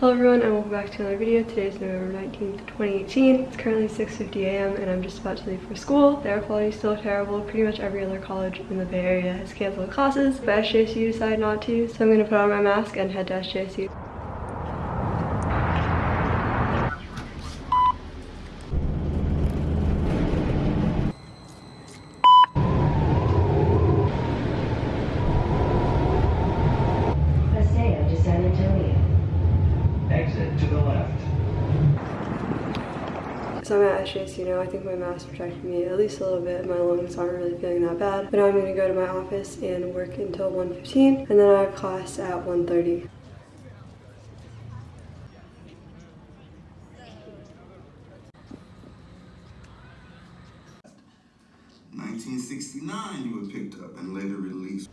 Hello everyone and welcome back to another video. Today is November 19th, 2018. It's currently 6.50 a.m. and I'm just about to leave for school. The air quality is still terrible. Pretty much every other college in the Bay Area has canceled classes, but SJSU decided not to. So I'm going to put on my mask and head to SJSU. So I'm at. I think my mask protected me at least a little bit. My lungs aren't really feeling that bad. But now I'm going to go to my office and work until 1.15 and then I have class at 1.30. Nineteen sixty-nine, you were picked up and later released.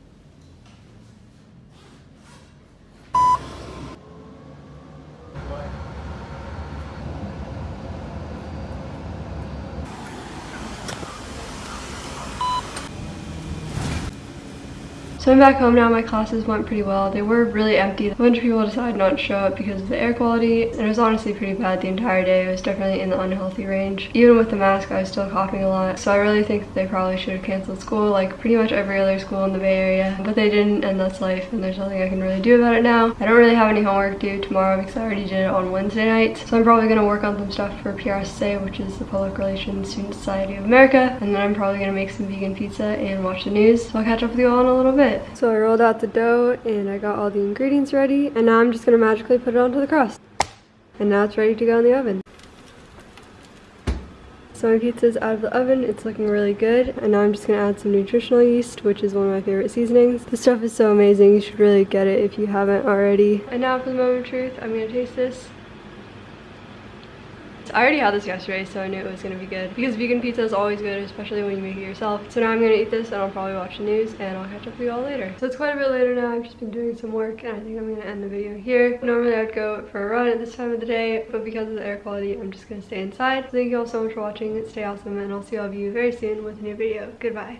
So I'm back home now. My classes went pretty well. They were really empty. A bunch of people decided not to show up because of the air quality. And it was honestly pretty bad the entire day. It was definitely in the unhealthy range. Even with the mask, I was still coughing a lot. So I really think they probably should have canceled school like pretty much every other school in the Bay Area. But they didn't and that's life and there's nothing I can really do about it now. I don't really have any homework due tomorrow because I already did it on Wednesday night. So I'm probably going to work on some stuff for PRSA, which is the Public Relations Student Society of America. And then I'm probably going to make some vegan pizza and watch the news. So I'll catch up with you all in a little bit. So I rolled out the dough and I got all the ingredients ready. And now I'm just to magically put it onto the crust. And now it's ready to go in the oven. So my pizza's out of the oven, it's looking really good, and now I'm just gonna add some nutritional yeast, which is one of my favorite seasonings. This stuff is so amazing, you should really get it if you haven't already. And now for the moment of truth, I'm gonna taste this. I already had this yesterday, so I knew it was gonna be good. Because vegan pizza is always good, especially when you make it yourself. So now I'm gonna eat this and I'll probably watch the news and I'll catch up with you all later. So it's quite a bit later now, I've just been doing some work and I think I'm gonna end the video here. Normally I'd go for a run at this time of the day, but because of the air quality, I'm just gonna stay inside. Thank you all so much for watching, stay awesome, and I'll see all of you very soon with a new video. Goodbye.